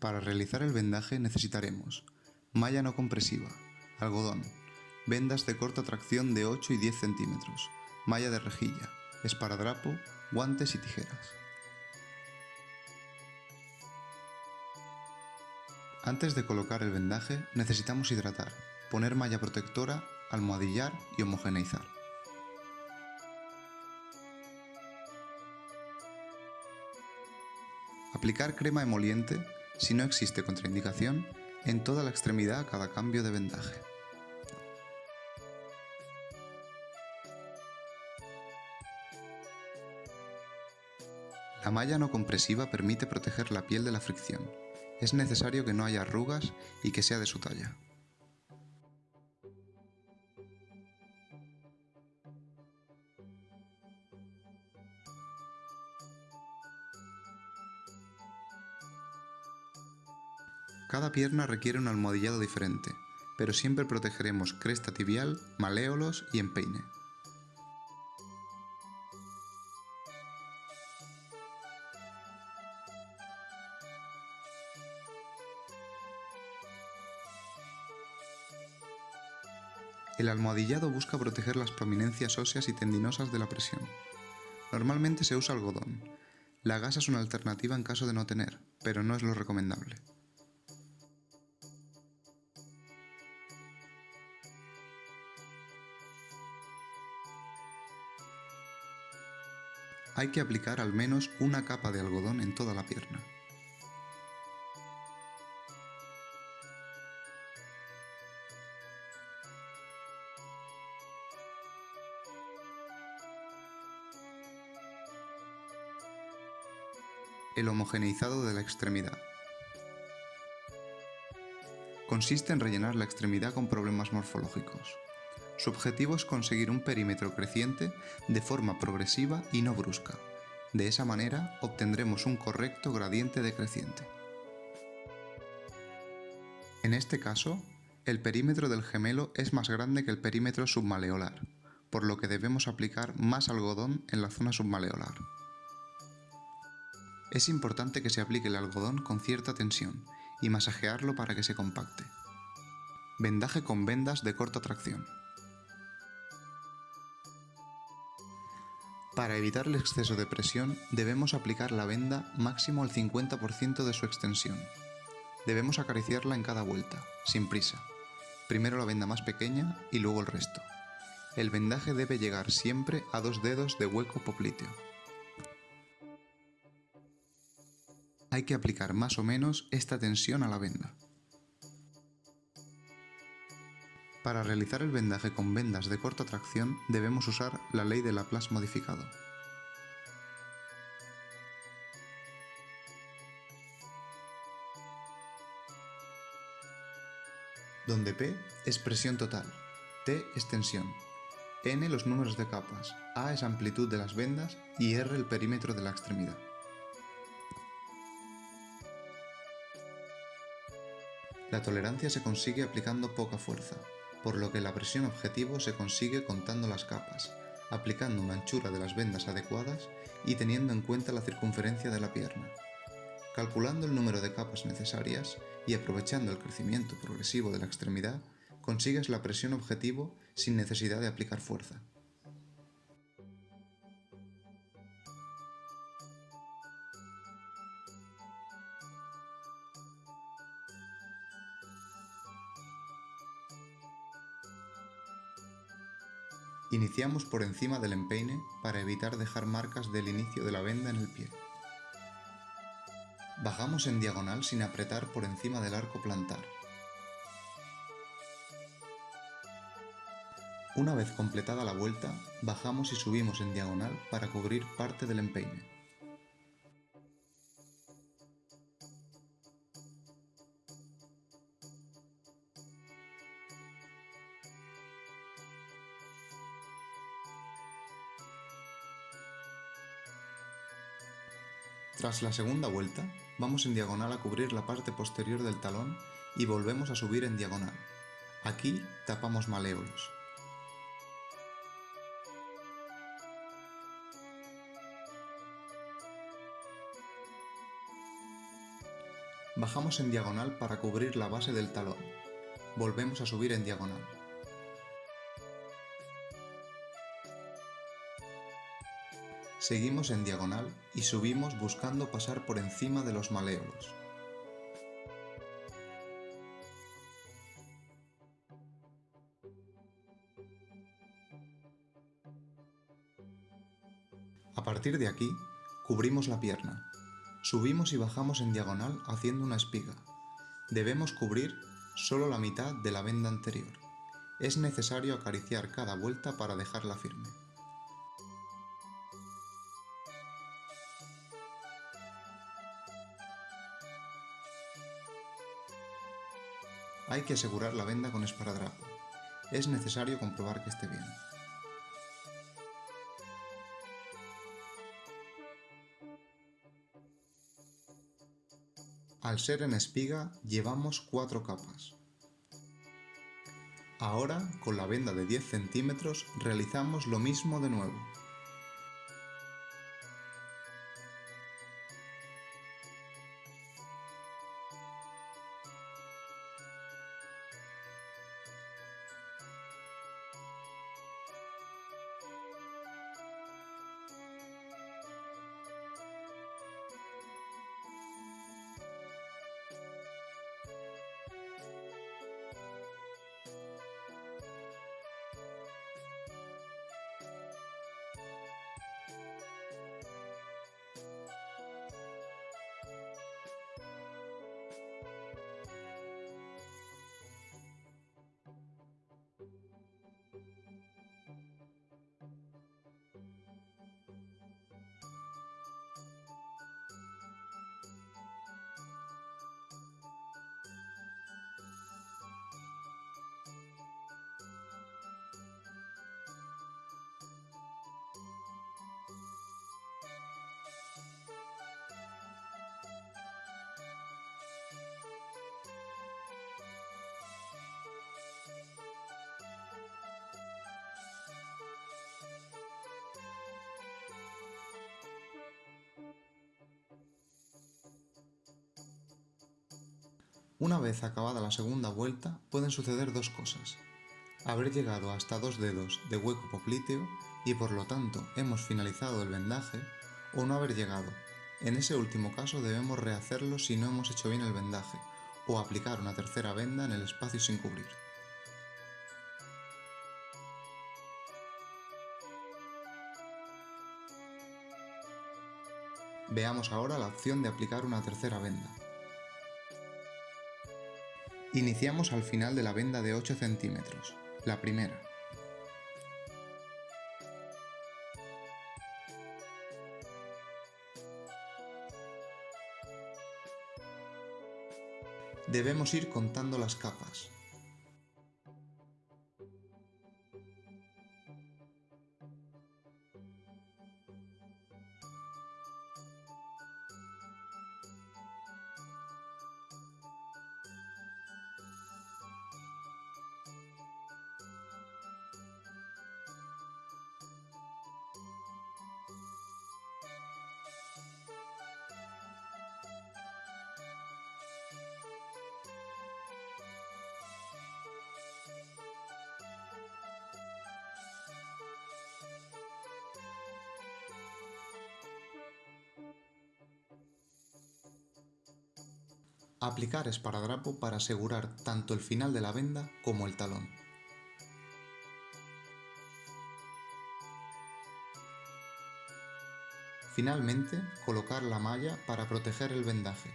Para realizar el vendaje necesitaremos malla no compresiva, algodón, vendas de corta tracción de 8 y 10 centímetros, malla de rejilla, esparadrapo, guantes y tijeras. Antes de colocar el vendaje necesitamos hidratar, poner malla protectora, almohadillar y homogeneizar. Aplicar crema emoliente, si no existe contraindicación, en toda la extremidad a cada cambio de vendaje. La malla no compresiva permite proteger la piel de la fricción. Es necesario que no haya arrugas y que sea de su talla. Cada pierna requiere un almohadillado diferente, pero siempre protegeremos cresta tibial, maléolos y empeine. El almohadillado busca proteger las prominencias óseas y tendinosas de la presión. Normalmente se usa algodón. La gasa es una alternativa en caso de no tener, pero no es lo recomendable. Hay que aplicar al menos una capa de algodón en toda la pierna. El homogeneizado de la extremidad. Consiste en rellenar la extremidad con problemas morfológicos. Su objetivo es conseguir un perímetro creciente de forma progresiva y no brusca. De esa manera obtendremos un correcto gradiente decreciente. En este caso, el perímetro del gemelo es más grande que el perímetro submaleolar, por lo que debemos aplicar más algodón en la zona submaleolar. Es importante que se aplique el algodón con cierta tensión y masajearlo para que se compacte. Vendaje con vendas de corta tracción. Para evitar el exceso de presión, debemos aplicar la venda máximo al 50% de su extensión. Debemos acariciarla en cada vuelta, sin prisa. Primero la venda más pequeña y luego el resto. El vendaje debe llegar siempre a dos dedos de hueco popliteo. Hay que aplicar más o menos esta tensión a la venda. Para realizar el vendaje con vendas de corta tracción debemos usar la ley de Laplace modificado. donde P es presión total, T es tensión, N los números de capas, A es amplitud de las vendas. Y R el perímetro de la extremidad. La tolerancia se consigue aplicando poca fuerza, por lo que la presión objetivo se consigue contando las capas, aplicando una anchura de las vendas adecuadas y teniendo en cuenta la circunferencia de la pierna. Calculando el número de capas necesarias y aprovechando el crecimiento progresivo de la extremidad, consigues la presión objetivo sin necesidad de aplicar fuerza. Iniciamos por encima del empeine para evitar dejar marcas del inicio de la venda en el pie. Bajamos en diagonal sin apretar por encima del arco plantar. Una vez completada la vuelta, bajamos y subimos en diagonal para cubrir parte del empeine. Tras la segunda vuelta, vamos en diagonal a cubrir la parte posterior del talón y volvemos a subir en diagonal. Aquí tapamos maléolos. Bajamos en diagonal para cubrir la base del talón. Volvemos a subir en diagonal. Seguimos en diagonal y subimos buscando pasar por encima de los maleolos. A partir de aquí, cubrimos la pierna. Subimos y bajamos en diagonal haciendo una espiga. Debemos cubrir solo la mitad de la venda anterior. Es necesario acariciar cada vuelta para dejarla firme. Hay que asegurar la venda con esparadrapo. Es necesario comprobar que esté bien. Al ser en espiga llevamos cuatro capas. Ahora, con la venda de 10 centímetros, realizamos lo mismo de nuevo. Una vez acabada la segunda vuelta, pueden suceder dos cosas. Haber llegado hasta dos dedos de hueco popliteo y por lo tanto hemos finalizado el vendaje, o no haber llegado. En ese último caso debemos rehacerlo si no hemos hecho bien el vendaje, o aplicar una tercera venda en el espacio sin cubrir. Veamos ahora la opción de aplicar una tercera venda. Iniciamos al final de la venda de 8 centímetros, la primera. Debemos ir contando las capas. Aplicar esparadrapo para asegurar tanto el final de la venda como el talón. Finalmente, colocar la malla para proteger el vendaje.